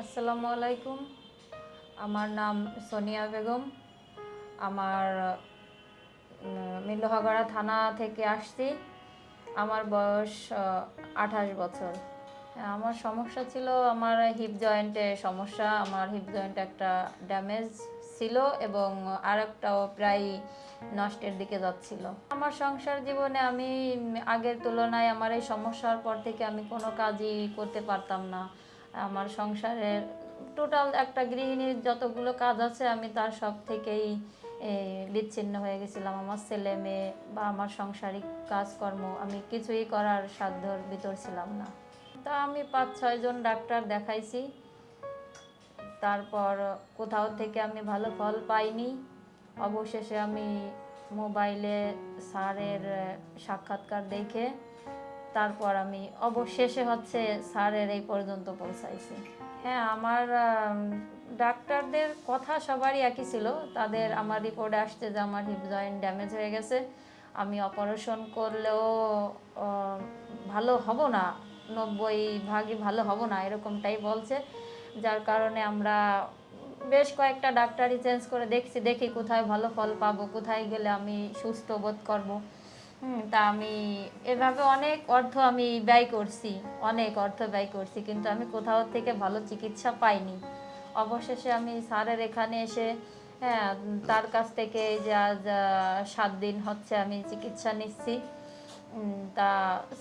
আসসালামু আলাইকুম। আমার নাম সোনিয়া বেগম। আমার মিল্লোহাগড়া থানা থেকে আসছি। আমার বয়স আঠাশ বছর। হ্যাঁ, আমার সমস্যা ছিল আমার হিপ জয়েন্টে সমস্যা। আমার হিপ জয়েন্ট একটা ড্যামেজ ছিল এবং আর একটাও প্রায় নষ্টের দিকে যাচ্ছিল। আমার সংসার জীবনে আমি আগের তুলনায় আমার এই সমস্যার পর থেকে আমি কোনো কাজই করতে পারতাম না। আমার সংসারের টোটাল একটা গৃহিণীর যতগুলো কাজ আছে, আমি তার সব থেকেই বিচ্ছিন্ন হয়ে গেছিলাম। আমার ছেলে মেয়ে বা আমার সাংসারিক কাজকর্ম আমি কিছুই করার সাধ্যর ভিতর ছিলাম না। তা আমি পাঁচ ছয়জন ডাক্তার দেখাইছি। তারপর কোথাও থেকে আমি ভালো ফল পাইনি। অবশেষে আমি মোবাইলে স্যারের সাক্ষাৎকার দেখে তারপর আমি অবশেষে হচ্ছে স্যারের এই পর্যন্ত পৌঁছাইছি। হ্যাঁ আমার ডাক্তারদের কথা সবারই একই ছিল। তাদের আমার রিপোর্টে আসছে যে আমার হিপ জয়েন্ট ড্যামেজ হয়ে গেছে। আমি অপারেশন করলেও ভালো হব না, নব্বই ভাগই ভালো হব না, এরকমটাই বলছে। যার কারণে আমরা বেশ কয়েকটা ডাক্তারই চেঞ্জ করে দেখছি, দেখি কোথায় ভালো ফল পাবো, কোথায় গেলে আমি সুস্থ বোধ করব। হুম, তা আমি এভাবে অনেক অর্থ আমি ব্যয় করছি অনেক অর্থ ব্যয় করছি কিন্তু আমি কোথাও থেকে ভালো চিকিৎসা পাইনি। অবশেষে আমি স্যারের এখানে এসে হ্যাঁ তার কাছ থেকে যা সাত দিন হচ্ছে আমি চিকিৎসা নিচ্ছি। তা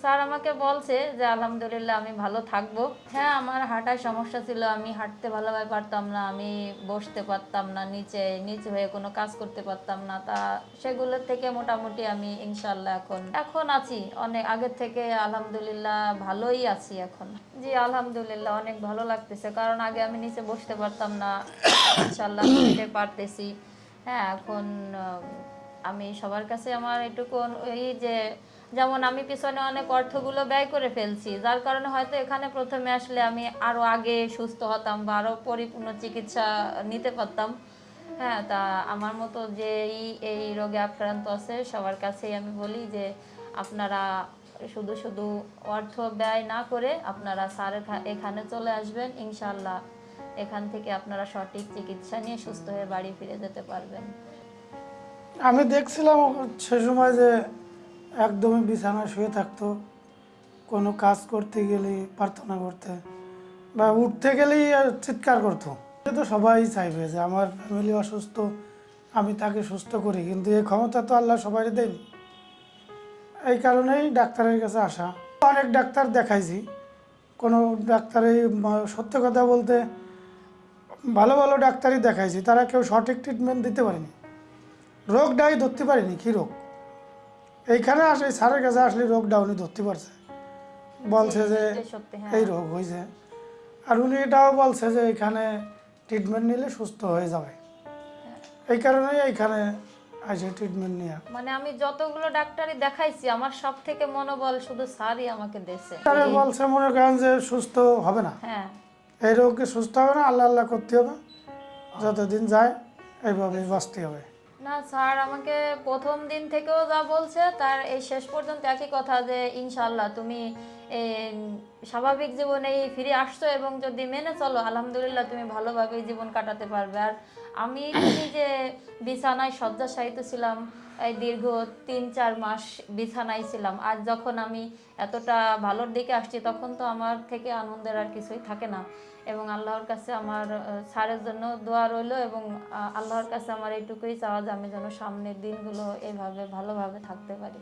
স্যার আমাকে বলছে যে, আলহামদুলিল্লাহ, আমি ভালো থাকব। হ্যাঁ আমার হাঁটায় সমস্যা ছিল। আমি হাঁটতে ভালোভাবে পারতাম না, আমি বসতে পারতাম না, নিচে নিচে হয়ে কোনো কাজ করতে পারতাম না। তা সেগুলোর থেকে মোটামুটি আমি ইনশাল্লাহ এখন এখন আছি। অনেক আগের থেকে আলহামদুলিল্লাহ ভালোই আছি এখন। জি, আলহামদুলিল্লাহ, অনেক ভালো লাগতেছে। কারণ আগে আমি নিচে বসতে পারতাম না। ইনশাল্লাহ বসতে পারতেছি। হ্যাঁ এখন আমি সবার কাছে আমার এটুকু এই যে যেমন আমি পিছনে অনেক অর্থগুলো ব্যয় করে ফেলছি, যার কারণে হয়তো এখানে প্রথমে আসলে আমি আরও আগে সুস্থ হতাম বা আরও পরিপূর্ণ চিকিৎসা নিতে পারতাম। হ্যাঁ তা আমার মতো যে এই রোগে আক্রান্ত আছে, সবার কাছেই আমি বলি যে আপনারা শুধু শুধু অর্থ ব্যয় না করে আপনারা স্যার এখানে চলে আসবেন ইনশাল্লাহ এখান থেকে আপনারা সঠিক চিকিৎসা নিয়ে সুস্থ হয়ে বাড়ি ফিরে যেতে পারবেন। আমি দেখছিলাম সে সময় যে একদমই বিছানায় শুয়ে থাকতো। কোনো কাজ করতে গেলে প্রার্থনা করতে বা উঠতে গেলেই চিৎকার করতো। তো সবাই চাইবে যে আমার ফ্যামিলি অসুস্থ, আমি তাকে সুস্থ করি, কিন্তু এই ক্ষমতা তো আল্লাহ সবাই দেয়নি এই কারণেই ডাক্তারের কাছে আসা। অনেক ডাক্তার দেখাইছি। কোনো ডাক্তারই সত্য কথা বলতে ভালো ভালো ডাক্তারই দেখাইছি, তারা কেউ সঠিক ট্রিটমেন্ট দিতে পারেনি। রোগটাই ধরতে পারিনি, কী রোগ? এইখানে আসে স্যারের কাছে আসলে রোগটা উনি ধরতে পারছে। বলছে যে হ্যাঁ। এই রোগ হয়েছে আর উনি এটাও বলছে যে এখানে ট্রিটমেন্ট নিলে সুস্থ হয়ে যাবে। এই কারণেই এইখানে আসে ট্রিটমেন্ট নিয়ে। মানে আমি যতগুলো ডাক্তারই দেখাইছি আমার সব থেকে মনোবল শুধু স্যারই আমাকে তারা বলছে মনে করেন যে সুস্থ হবে না। হ্যাঁ। এই রোগকে সুস্থ হবে না আল্লাহ আল্লাহ করতে হবে। যতদিন যায় এইভাবে বাঁচতে হবে। না, স্যার, আমাকে প্রথম দিন থেকেও যা বলছে, তার এই শেষ পর্যন্ত একই কথা যে ইনশাল্লাহ তুমি স্বাভাবিক জীবনেই ফিরে আসছো এবং যদি মেনে চলো, আলহামদুলিল্লাহ তুমি ভালোভাবে জীবন কাটাতে পারবে। আর আমি যে বিছানায় শয্যাশায়িত ছিলাম, এই দীর্ঘ তিন, চার মাস বিছানায় ছিলাম। আর যখন আমি এতটা ভালোর দিকে আসছি, তখন তো আমার থেকে আনন্দের আর কিছুই থাকে না। এবং আল্লাহর কাছে আমার স্যারের জন্য দোয়া রইল এবং আল্লাহর কাছে আমার এইটুকুই চাওয়া যে আমি যেন সামনের দিনগুলো এইভাবে ভালোভাবে থাকতে পারি।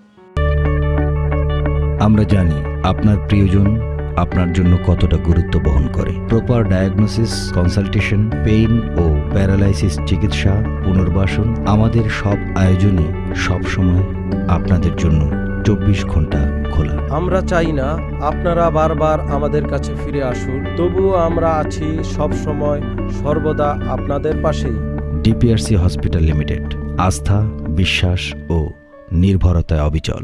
আমরা জানি আপনার প্রিয়জন আপনার জন্য কতটা গুরুত্ব বহন করে। প্রপার ডায়াগনোসিস কনসালটেশন পেইন ও প্যারালাইসিস চিকিৎসা পুনর্বাসন আমাদের সব আয়োজনই সবসময় আপনাদের জন্য চব্বিশ ঘণ্টা খোলা। আমরা চাই না আপনারা বারবার আমাদের কাছে ফিরে আসুন তবুও আমরা আছি সব সময় সর্বদা আপনাদের পাশেই। ডিপিআরসি হসপিটাল লিমিটেড আস্থা বিশ্বাস ও নির্ভরতায় অবিচল।